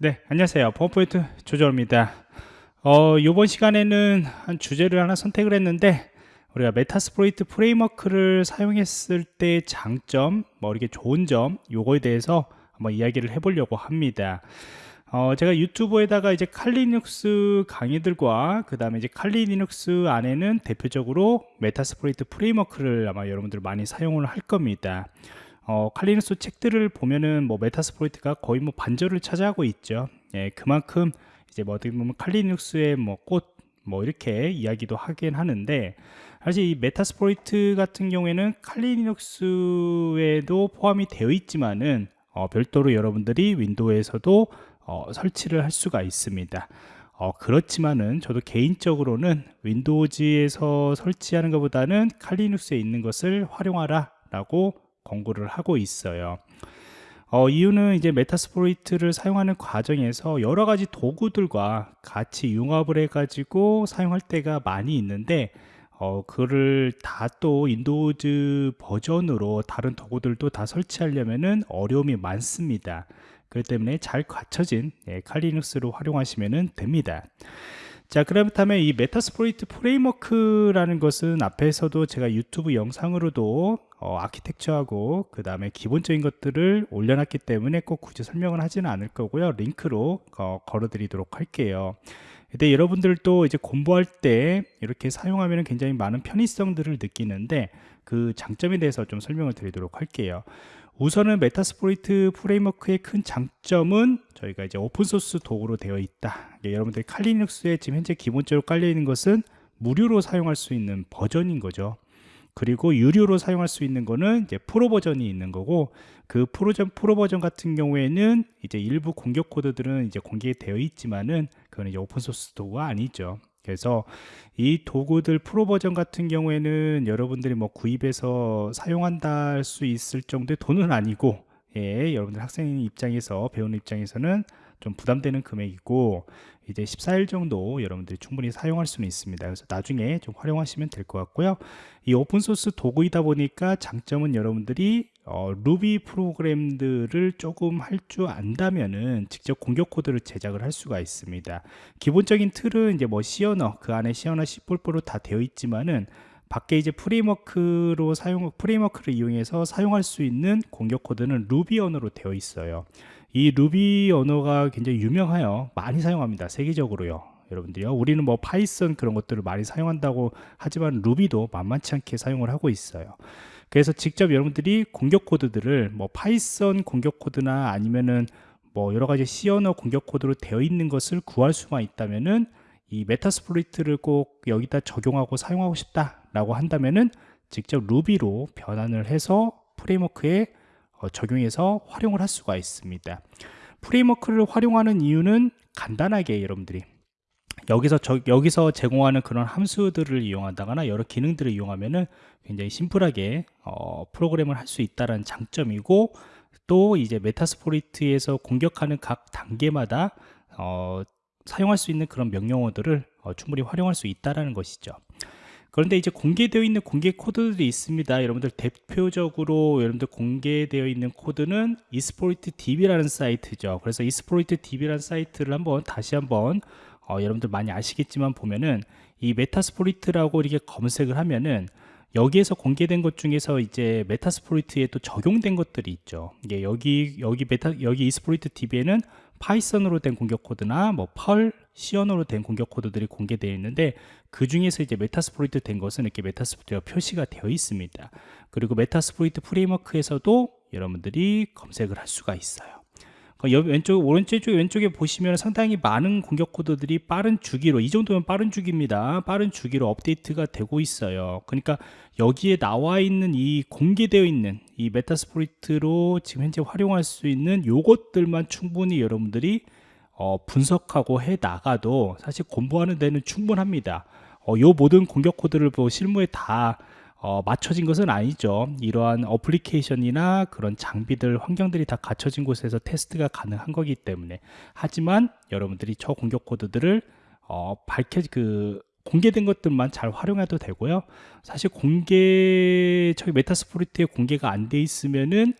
네, 안녕하세요. 보안프로젝트 조정원입니다. 어, 이번 시간에는 한 주제를 하나 선택을 했는데 우리가 Metasploit framework를 사용했을 때 장점, 뭐 이렇게 좋은 점, 요거에 대해서 한번 이야기를 해보려고 합니다. 어, 제가 유튜브에다가 이제 Kali Linux 강의들과 그 다음에 이제 Kali Linux 안에는 대표적으로 Metasploit framework를 아마 여러분들 많이 사용을 할 겁니다. 어, Kali Linux 책들을 보면은 뭐 Metasploit가 거의 뭐 반절을 차지하고 있죠. 예, 그만큼 이제 뭐 어떻게 보면 칼리눅스의 뭐 꽃 뭐 이렇게 이야기도 하긴 하는데 사실 이 Metasploit 같은 경우에는 칼리눅스에도 포함이 되어 있지만은 어, 별도로 여러분들이 윈도우에서도 어, 설치를 할 수가 있습니다. 어, 그렇지만은 저도 개인적으로는 윈도우즈에서 설치하는 것보다는 칼리눅스에 있는 것을 활용하라 라고 권고를 하고 있어요. 어, 이유는 이제 Metasploit를 사용하는 과정에서 여러 가지 도구들과 같이 융합을 해가지고 사용할 때가 많이 있는데 어, 그걸 다 또 윈도우즈 버전으로 다른 도구들도 다 설치하려면은 어려움이 많습니다. 그렇기 때문에 잘 갖춰진 예, 칼리눅스로 활용하시면 됩니다. 자 그렇다면 이 Metasploit framework라는 것은 앞에서도 제가 유튜브 영상으로도 어, 아키텍처하고 그 다음에 기본적인 것들을 올려놨기 때문에 꼭 굳이 설명을 하지는 않을 거고요. 링크로 어, 걸어 드리도록 할게요. 근데 여러분들도 이제 공부할 때 이렇게 사용하면 굉장히 많은 편의성들을 느끼는데 그 장점에 대해서 좀 설명을 드리도록 할게요. 우선은 Metasploit framework의 큰 장점은 저희가 이제 open source 도구로 되어 있다. 여러분들 칼리눅스에 지금 현재 기본적으로 깔려 있는 것은 무료로 사용할 수 있는 버전인 거죠. 그리고 유료로 사용할 수 있는 거는 이제 프로 버전이 있는 거고 그 프로전 프로 버전 같은 경우에는 이제 일부 공격 코드들은 이제 공개되어 있지만은 그거는 이제 open source 도구가 아니죠. 그래서 이 도구들 프로 버전 같은 경우에는 여러분들이 뭐 구입해서 사용한다 할 수 있을 정도의 돈은 아니고 예, 여러분들 학생 입장에서 배우는 입장에서는 좀 부담되는 금액이고 이제 14일 정도 여러분들이 충분히 사용할 수는 있습니다. 그래서 나중에 좀 활용하시면 될 것 같고요. 이 오픈소스 도구이다 보니까 장점은 여러분들이 어, 루비 프로그램들을 조금 할 줄 안다면은 직접 공격 코드를 제작을 할 수가 있습니다. 기본적인 틀은 이제 뭐 언어 그 안에 언어 C++ 다 되어 있지만은 밖에 이제 framework로 사용 framework를 이용해서 사용할 수 있는 공격 코드는 루비 언어로 되어 있어요 이 루비 언어가 굉장히 유명하여 많이 사용합니다 세계적으로요. 여러분들이요. 우리는 뭐 Python 그런 것들을 많이 사용한다고 하지만 Ruby도 만만치 않게 사용을 하고 있어요. 그래서 직접 여러분들이 공격 코드들을 뭐 Python 공격 코드나 아니면은 뭐 여러 가지 C 언어 공격 코드로 되어 있는 것을 구할 수만 있다면은 이 Metasploit를 꼭 여기다 적용하고 사용하고 싶다라고 한다면은 직접 Ruby로 변환을 해서 framework에 어, 적용해서 활용을 할 수가 있습니다. framework를 활용하는 이유는 간단하게 여러분들이 여기서 저, 여기서 제공하는 그런 함수들을 이용한다거나 여러 기능들을 이용하면은 굉장히 심플하게 어, 프로그램을 할 수 있다는 장점이고 또 이제 Metasploit에서 공격하는 각 단계마다 어, 사용할 수 있는 그런 명령어들을 어, 충분히 활용할 수 있다는 것이죠 그런데 이제 공개되어 있는 공개 코드들이 있습니다 여러분들 대표적으로 여러분들 공개되어 있는 코드는 Exploit DB라는 사이트죠 그래서 Exploit DB라는 사이트를 한번 다시 한번 어, 여러분들 많이 아시겠지만 보면은 이 Metasploit라고 이렇게 검색을 하면은 여기에서 공개된 것 중에서 이제 Metasploit에 또 적용된 것들이 있죠. 이게 여기 여기 메타 여기 Exploit DB에는 Python으로 된 공격 코드나 뭐 Perl, C 언어로 된 공격 코드들이 공개되어 있는데 그 중에서 이제 Metasploit 된 것은 이렇게 Metasploit가 표시가 되어 있습니다. 그리고 Metasploit framework에서도 여러분들이 검색을 할 수가 있어요. 왼쪽 오른쪽 왼쪽에 보시면 상당히 많은 공격 코드들이 빠른 주기로 이 정도면 빠른 주기입니다 빠른 주기로 업데이트가 되고 있어요 그러니까 여기에 나와 있는 이 공개되어 있는 이 Metasploit로 지금 현재 활용할 수 있는 요것들만 충분히 여러분들이 어, 분석하고 해 나가도 사실 공부하는 데는 충분합니다 어, 요 모든 공격 코드를 뭐 실무에 다 어, 맞춰진 것은 아니죠. 이러한 어플리케이션이나 그런 장비들 환경들이 다 갖춰진 곳에서 테스트가 가능한 거기 때문에. 하지만 여러분들이 저 공격 코드들을 어, 밝혀 그 공개된 것들만 잘 활용해도 되고요. 사실 공개 저희 Metasploit에 공개가 안 돼 있으면은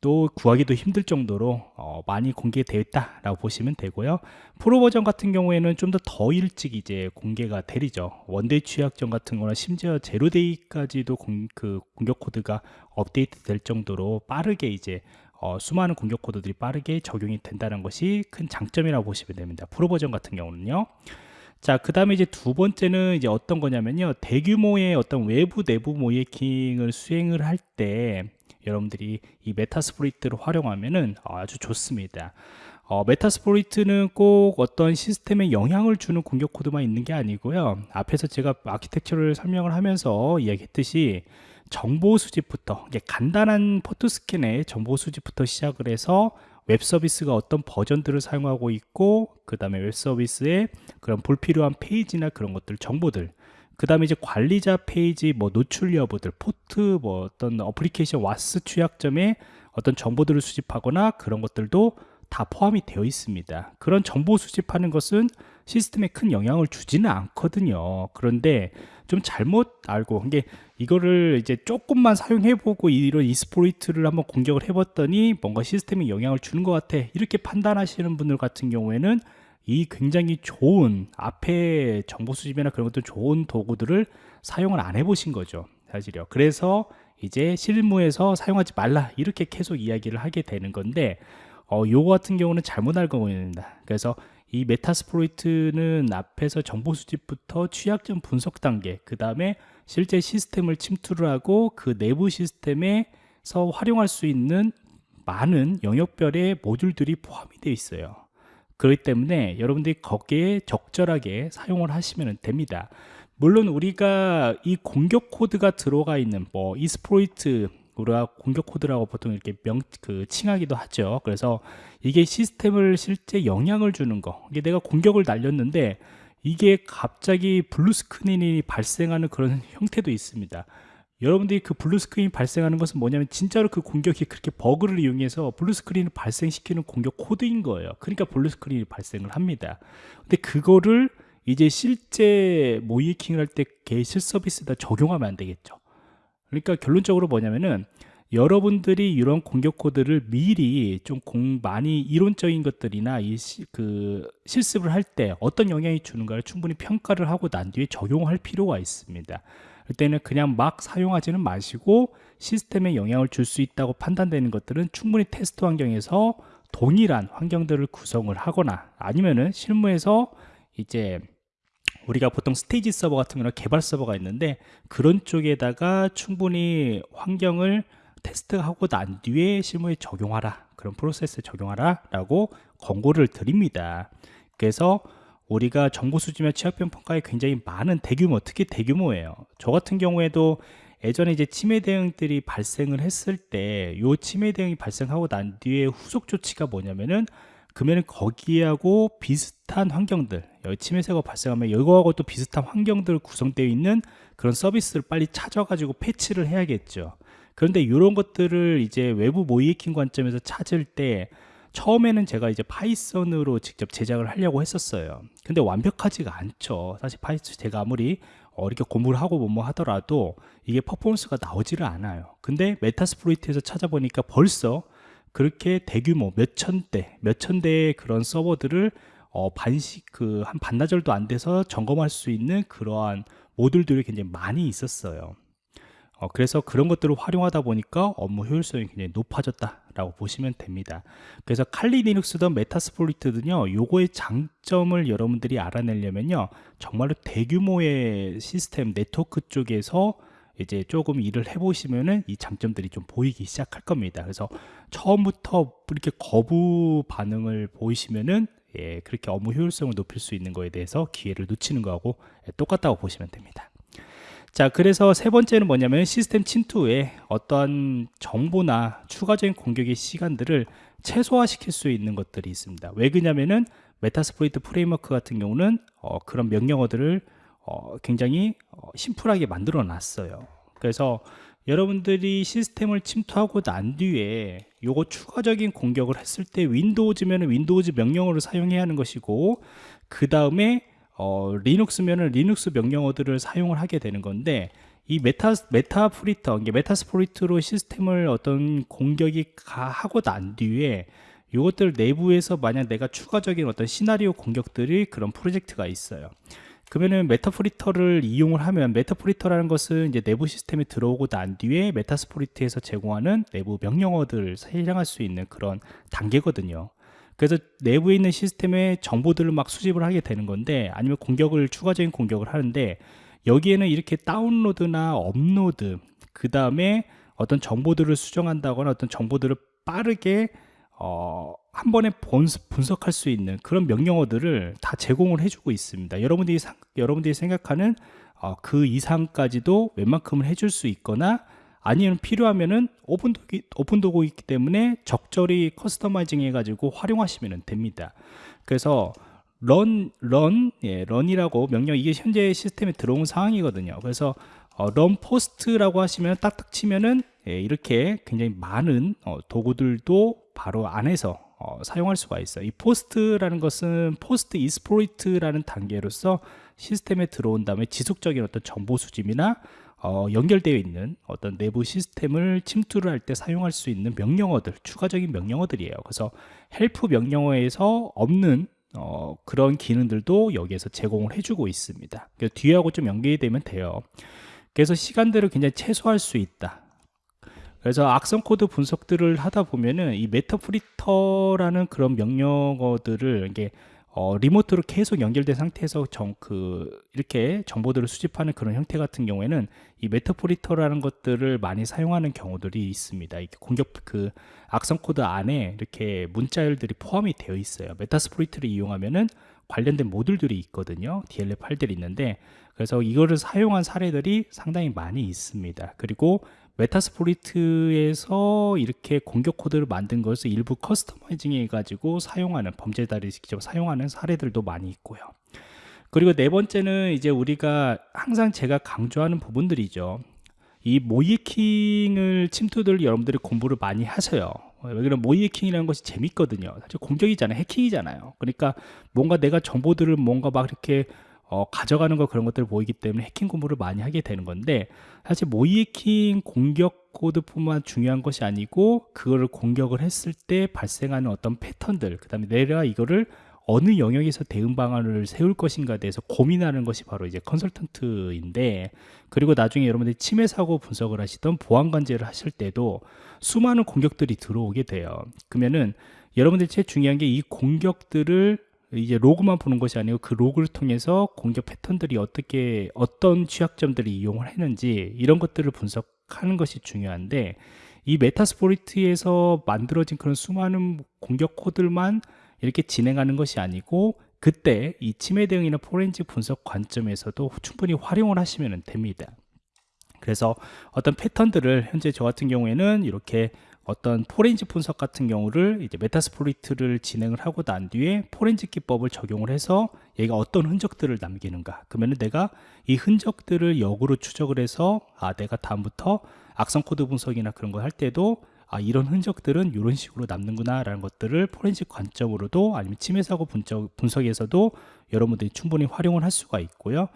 또 구하기도 힘들 정도로 어, 많이 공개되어 있다라고 보시면 되고요. 프로 버전 같은 경우에는 좀 더 더 일찍 이제 공개가 되리죠. one-day 취약점 같은 거나 심지어 zero-day까지도 공, 그 공격 코드가 업데이트 될 정도로 빠르게 이제 어, 수많은 공격 코드들이 빠르게 적용이 된다는 것이 큰 장점이라고 보시면 됩니다. 프로 버전 같은 경우는요. 자, 그 다음에 이제 두 번째는 이제 어떤 거냐면요. 대규모의 어떤 외부 내부 모의해킹을 수행을 할 때 여러분들이 이 Metasploit를 활용하면은 아주 좋습니다. 어, Metasploit는 꼭 어떤 시스템에 영향을 주는 공격 코드만 있는 게 아니고요. 앞에서 제가 아키텍처를 설명을 하면서 이야기했듯이 정보 수집부터 간단한 포트 스캔의 정보 수집부터 시작을 해서 웹 서비스가 어떤 버전들을 사용하고 있고 그 다음에 웹 서비스에 그런 불필요한 페이지나 그런 것들 정보들 그 다음에 이제 관리자 페이지 뭐 노출 여부들 포트 뭐 어떤 어플리케이션 WAS 취약점에 어떤 정보들을 수집하거나 그런 것들도 다 포함이 되어 있습니다. 그런 정보 수집하는 것은 시스템에 큰 영향을 주지는 않거든요. 그런데 좀 잘못 알고 이게 이거를 이제 조금만 사용해 보고 이런 exploit를 한번 공격을 해 봤더니 뭔가 시스템에 영향을 주는 것 같아 이렇게 판단하시는 분들 같은 경우에는 이 굉장히 좋은 앞에 정보 수집이나 그런 것들 좋은 도구들을 사용을 안 해보신 거죠 사실요. 그래서 이제 실무에서 사용하지 말라 이렇게 계속 이야기를 하게 되는 건데 어, 요거 같은 경우는 잘못 알고 있습니다. 그래서 이 메타스프로이트는 앞에서 정보 수집부터 취약점 분석 단계 그 다음에 실제 시스템을 침투를 하고 그 내부 시스템에서 활용할 수 있는 많은 영역별의 모듈들이 포함이 되어 있어요 그렇기 때문에 여러분들이 거기에 적절하게 사용을 하시면 됩니다 물론 우리가 이 공격 코드가 들어가 있는 뭐 exploit 우리가 공격 코드라고 보통 이렇게 명, 그, 칭하기도 하죠. 그래서 이게 시스템을 실제 영향을 주는 거. 이게 내가 공격을 날렸는데 이게 갑자기 blue screen이 발생하는 그런 형태도 있습니다. 여러분들이 그 blue screen이 발생하는 것은 뭐냐면 진짜로 그 공격이 그렇게 버그를 이용해서 blue screen을 발생시키는 공격 코드인 거예요. 그러니까 blue screen이 발생을 합니다. 근데 그거를 이제 실제 모의해킹을 할 때 그 실 서비스에다 적용하면 안 되겠죠. 그러니까 결론적으로 뭐냐면은 여러분들이 이런 공격 코드를 미리 좀 공, 많이 이론적인 것들이나 이 그 실습을 할 때 어떤 영향이 주는가를 충분히 평가를 하고 난 뒤에 적용할 필요가 있습니다. 그때는 그냥 막 사용하지는 마시고 시스템에 영향을 줄 수 있다고 판단되는 것들은 충분히 테스트 환경에서 동일한 환경들을 구성을 하거나 아니면은 실무에서 이제 우리가 보통 스테이지 서버 같은 거나 개발 서버가 있는데 그런 쪽에다가 충분히 환경을 테스트하고 난 뒤에 실무에 적용하라. 그런 프로세스에 적용하라 라고 권고를 드립니다. 그래서 우리가 정보 수집이나 취약병 평가에 굉장히 많은 대규모 특히 대규모예요. 저 같은 경우에도 예전에 이제 침해 대응들이 발생을 했을 때요 침해 대응이 발생하고 난 뒤에 후속 조치가 뭐냐면은 그러면 거기하고 비슷한 환경들 여기 침해사고 발생하면 이거하고 또 비슷한 환경들 구성되어 있는 그런 서비스를 빨리 찾아가지고 패치를 해야겠죠. 그런데 이런 것들을 이제 외부 모이킹 관점에서 찾을 때 처음에는 제가 이제 Python으로 직접 제작을 하려고 했었어요. 근데 완벽하지가 않죠. 사실 Python 제가 아무리 어, 이렇게 공부를 하고 뭐뭐 하더라도 이게 퍼포먼스가 나오지를 않아요. 근데 Metasploit에서 찾아보니까 벌써 그렇게 대규모 몇천 대, 몇천 대의 그런 서버들을 어, 반씩 그 한 반나절도 안 돼서 점검할 수 있는 그러한 모듈들이 굉장히 많이 있었어요. 어, 그래서 그런 것들을 활용하다 보니까 업무 효율성이 굉장히 높아졌다 라고 보시면 됩니다. 그래서 칼리 리눅스든 메타스플로이트든요, 요거의 장점을 여러분들이 알아내려면요, 정말로 대규모의 시스템 네트워크 쪽에서 이제 조금 일을 해보시면은 이 장점들이 좀 보이기 시작할 겁니다. 그래서 처음부터 이렇게 거부 반응을 보이시면은 예, 그렇게 업무 효율성을 높일 수 있는 거에 대해서 기회를 놓치는 거하고 예, 똑같다고 보시면 됩니다. 자, 그래서 세 번째는 뭐냐면 시스템 침투 후에 어떠한 정보나 추가적인 공격의 시간들을 최소화시킬 수 있는 것들이 있습니다. 왜 그러냐면은 Metasploit Framework 같은 경우는 어, 그런 명령어들을 어, 굉장히 어, 심플하게 만들어 놨어요 그래서 여러분들이 시스템을 침투하고 난 뒤에 요거 추가적인 공격을 했을 때 Windows면 Windows 명령어를 사용해야 하는 것이고 그 다음에 어, Linux면 Linux 명령어들을 사용을 하게 되는 건데 이 메타 Meterpreter, 이게 Metasploit로 시스템을 어떤 공격이 가, 하고 난 뒤에 이것들 내부에서 만약 내가 추가적인 어떤 시나리오 공격들이 그런 프로젝트가 있어요. 그러면은 Meterpreter를 이용을 하면 Meterpreter라는 것은 이제 내부 시스템에 들어오고 난 뒤에 Metasploit에서 제공하는 내부 명령어들을 실행할 수 있는 그런 단계거든요. 그래서 내부에 있는 시스템의 정보들을 막 수집을 하게 되는 건데 아니면 공격을 추가적인 공격을 하는데 여기에는 이렇게 다운로드나 업로드 그 다음에 어떤 정보들을 수정한다거나 어떤 정보들을 빠르게 어, 한 번에 분석할 수 있는 그런 명령어들을 다 제공을 해주고 있습니다. 여러분들이 여러분들이 생각하는 어, 그 이상까지도 웬만큼은 해줄 수 있거나 아니면 필요하면은 오픈도구, 오픈도구 있기 때문에 적절히 커스터마이징 해가지고 활용하시면 됩니다. 그래서 run, run, 예, run이라고 명령 이게 현재 시스템에 들어온 상황이거든요. 그래서 어, run post라고 하시면 딱딱 치면은 예, 이렇게 굉장히 많은 어, 도구들도 바로 안에서 어, 사용할 수가 있어요. 이 post라는 것은 post exploit라는 단계로서 시스템에 들어온 다음에 지속적인 어떤 정보 수집이나 어, 연결되어 있는 어떤 내부 시스템을 침투를 할 때 사용할 수 있는 명령어들, 추가적인 명령어들이에요. 그래서 help 명령어에서 없는 어, 그런 기능들도 여기에서 제공을 해주고 있습니다. 뒤하고 좀 연결이 되면 돼요. 그래서 시간들을 굉장히 최소화할 수 있다. 그래서 악성 코드 분석들을 하다 보면은 이 Meterpreter라는 그런 명령어들을 이게 어, remote로 계속 연결된 상태에서 정, 그, 이렇게 정보들을 수집하는 그런 형태 같은 경우에는 이 Meterpreter라는 것들을 많이 사용하는 경우들이 있습니다. 이게 공격, 그, 악성 코드 안에 이렇게 문자열들이 포함이 되어 있어요. Metasploit를 이용하면은 관련된 모듈들이 있거든요. DLL 파일들이 있는데, 그래서 이거를 사용한 사례들이 상당히 많이 있습니다. 그리고 Metasploit에서 이렇게 공격 코드를 만든 것을 일부 customizing 해가지고 사용하는 범죄자들이 직접 사용하는 사례들도 많이 있고요. 그리고 네 번째는 이제 우리가 항상 제가 강조하는 부분들이죠. 이 모의해킹을 침투들 여러분들이 공부를 많이 하세요. 왜냐면 모이킹이라는 것이 재밌거든요. 사실 공격이잖아요. 해킹이잖아요. 그러니까 뭔가 내가 정보들을 뭔가 막 이렇게 어, 가져가는 거 그런 것들을 보이기 때문에 해킹 공부를 많이 하게 되는 건데 사실 모의 해킹 공격 코드뿐만 중요한 것이 아니고 그거를 공격을 했을 때 발생하는 어떤 패턴들 그 다음에 내가 이거를 어느 영역에서 대응 방안을 세울 것인가에 대해서 고민하는 것이 바로 이제 컨설턴트인데 그리고 나중에 여러분들이 침해 사고 분석을 하시던 보안 관제를 하실 때도 수많은 공격들이 들어오게 돼요. 그러면은 여러분들이 제일 중요한 게 이 공격들을 이제 로그만 보는 것이 아니고 그 로그를 통해서 공격 패턴들이 어떻게 어떤 취약점들이 이용을 했는지 이런 것들을 분석하는 것이 중요한데 이 메타스포리트에서 만들어진 그런 수많은 공격 코드만 이렇게 진행하는 것이 아니고 그때 이 침해 대응이나 포렌식 분석 관점에서도 충분히 활용을 하시면 됩니다. 그래서 어떤 패턴들을 현재 저 같은 경우에는 이렇게 어떤 포렌식 분석 같은 경우를 이제 Metasploit를 진행을 하고 난 뒤에 포렌식 기법을 적용을 해서 얘가 어떤 흔적들을 남기는가 그러면 내가 이 흔적들을 역으로 추적을 해서 아 내가 다음부터 악성 코드 분석이나 그런 걸 할 때도 아 이런 흔적들은 이런 식으로 남는구나 라는 것들을 포렌식 관점으로도 아니면 침해 사고 분석, 분석에서도 여러분들이 충분히 활용을 할 수가 있고요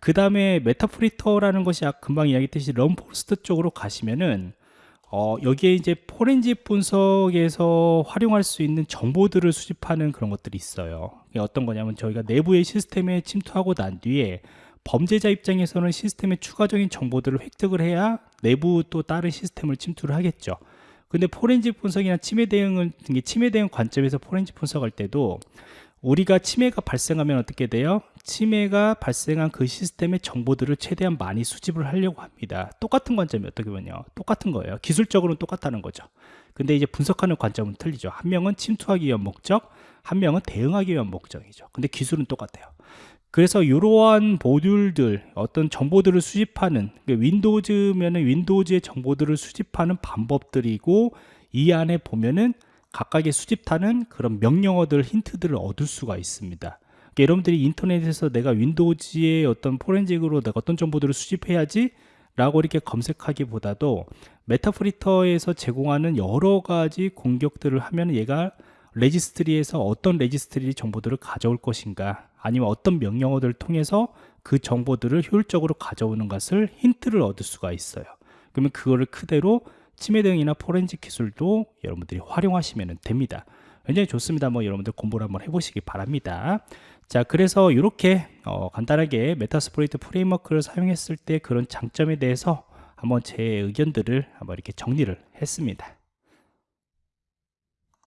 그 다음에 Meterpreter라는 것이 금방 이야기했듯이 run post 쪽으로 가시면은 어, 여기에 이제 포렌식 분석에서 활용할 수 있는 정보들을 수집하는 그런 것들이 있어요. 어떤 거냐면 저희가 내부의 시스템에 침투하고 난 뒤에 범죄자 입장에서는 시스템의 추가적인 정보들을 획득을 해야 내부 또 다른 시스템을 침투를 하겠죠. 근데 포렌식 분석이나 침해 대응은 침해 대응 관점에서 포렌식 분석할 때도 우리가 침해가 발생하면 어떻게 돼요? 침해가 발생한 그 시스템의 정보들을 최대한 많이 수집을 하려고 합니다. 똑같은 관점이 어떻게 보면요. 똑같은 거예요. 기술적으로는 똑같다는 거죠. 근데 이제 분석하는 관점은 틀리죠. 한 명은 침투하기 위한 목적, 한 명은 대응하기 위한 목적이죠. 근데 기술은 똑같아요. 그래서 이러한 모듈들, 어떤 정보들을 수집하는, 그러니까 윈도우즈면은 윈도우즈의 정보들을 수집하는 방법들이고, 이 안에 보면은 각각의 수집하는 그런 명령어들 힌트들을 얻을 수가 있습니다. 그러니까 여러분들이 인터넷에서 내가 Windows의 어떤 포렌식으로 내가 어떤 정보들을 수집해야지 라고 이렇게 검색하기보다도 Meterpreter에서 제공하는 여러 가지 공격들을 하면 얘가 registry에서 어떤 registry 정보들을 가져올 것인가 아니면 어떤 명령어들을 통해서 그 정보들을 효율적으로 가져오는 것을 힌트를 얻을 수가 있어요. 그러면 그거를 그대로 침해 대응이나 포렌식 기술도 여러분들이 활용하시면 됩니다. 굉장히 좋습니다. 뭐 여러분들 공부를 한번 해보시기 바랍니다. 자 그래서 이렇게 어, 간단하게 Metasploit Framework를 사용했을 때 그런 장점에 대해서 한번 제 의견들을 한번 이렇게 정리를 했습니다